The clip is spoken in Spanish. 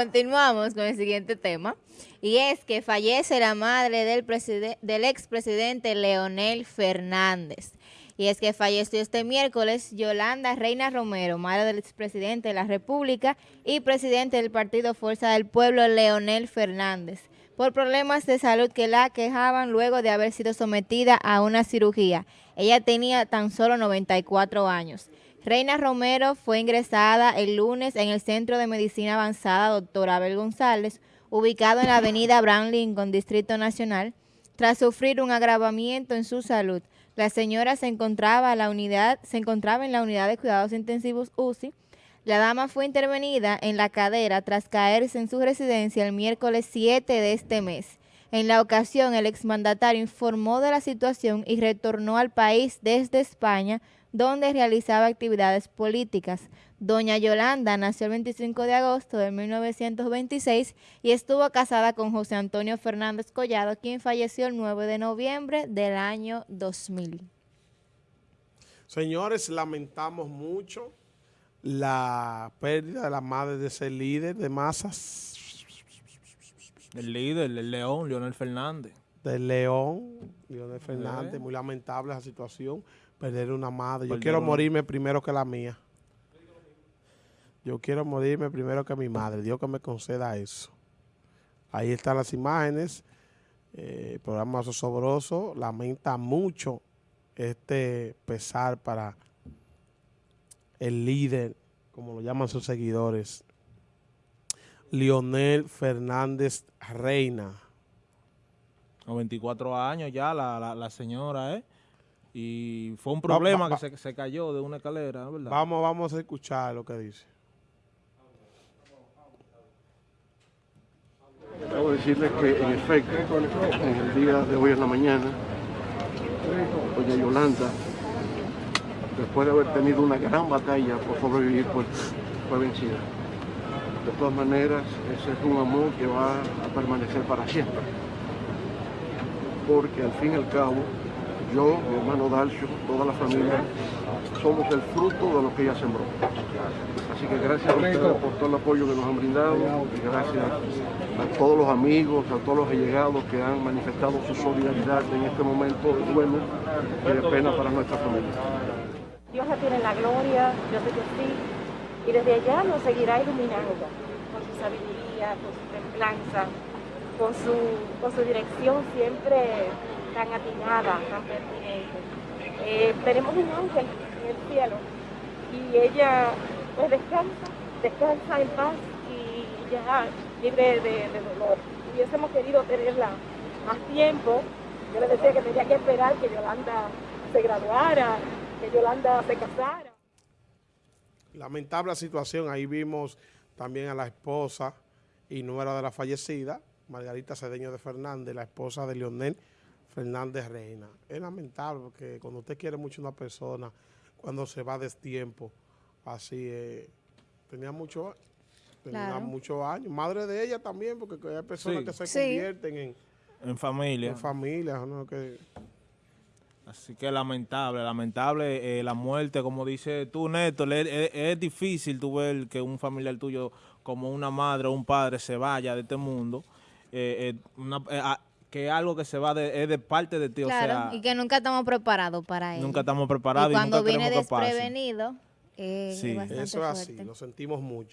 Continuamos con el siguiente tema y es que fallece la madre del, del expresidente Leonel Fernández. Y es que falleció este miércoles Yolanda Reina Romero, madre del expresidente de la República y presidente del Partido Fuerza del Pueblo Leonel Fernández, por problemas de salud que la quejaban luego de haber sido sometida a una cirugía. Ella tenía tan solo 94 años. Reina Romero fue ingresada el lunes en el Centro de Medicina Avanzada Dr. Abel González, ubicado en la avenida Abraham Lincoln, Distrito Nacional, tras sufrir un agravamiento en su salud. La señora se encontraba, la unidad, se encontraba en la unidad de cuidados intensivos UCI. La dama fue intervenida en la cadera tras caerse en su residencia el miércoles 7 de este mes. En la ocasión, el exmandatario informó de la situación y retornó al país desde España, donde realizaba actividades políticas. Doña Yolanda nació el 25 de agosto de 1926 y estuvo casada con José Antonio Fernández Collado, quien falleció el 9 de noviembre del año 2000. Señores, lamentamos mucho la pérdida de la madre de ese líder de masas el líder, el León, Leonel Fernández. Del León, Leonel Fernández. Muy lamentable esa situación, perder una madre. Yo quiero morirme primero que la mía. Yo quiero morirme primero que mi madre. Dios que me conceda eso. Ahí están las imágenes. Eh, el programa Sosobroso lamenta mucho este pesar para el líder, como lo llaman sus seguidores, Lionel Fernández Reina. 94 años ya la, la, señora, ¿eh? Y fue un problema que se, se, cayó de una escalera, ¿verdad? Vamos, vamos a escuchar lo que dice. Debo decirles que, en efecto, en el día de hoy en la mañana, doña Yolanda, después de haber tenido una gran batalla por sobrevivir, pues fue vencida. De todas maneras, ese es un amor que va a permanecer para siempre. Porque al fin y al cabo, yo, mi hermano Dalcio, toda la familia, somos el fruto de lo que ella sembró. Así que gracias a ustedes por todo el apoyo que nos han brindado y gracias a todos los amigos, a todos los allegados que han manifestado su solidaridad en este momento bueno y de pena para nuestra familia. Dios la tiene la gloria, yo sé que sí, y desde allá nos seguirá iluminando con su sabiduría, con su templanza, con su, con su dirección siempre tan atinada, tan pertinente. Eh, tenemos un ángel en el cielo y ella pues descansa, descansa en paz y ya libre de, de dolor. Hubiésemos querido tenerla más tiempo, yo le decía que tenía que esperar que Yolanda se graduara, que Yolanda se casara. Lamentable situación, ahí vimos también a la esposa y nuera de la fallecida, Margarita Cedeño de Fernández, la esposa de Leonel Fernández Reina. Es lamentable porque cuando usted quiere mucho a una persona, cuando se va de tiempo, así eh, tenía mucho tenía muchos años. Madre de ella también, porque hay personas que se convierten en, en familia. En familia, ¿no? Que, Así que lamentable, lamentable eh, la muerte, como dice tú, Néstor, es, difícil tú ver que un familiar tuyo, como una madre o un padre, se vaya de este mundo, eh, eh, que es algo que se va de, es de parte de ti. Claro, y que nunca estamos preparados para eso. Nunca estamos preparados. Y cuando viene desprevenido, sí. eso es así, lo sentimos mucho.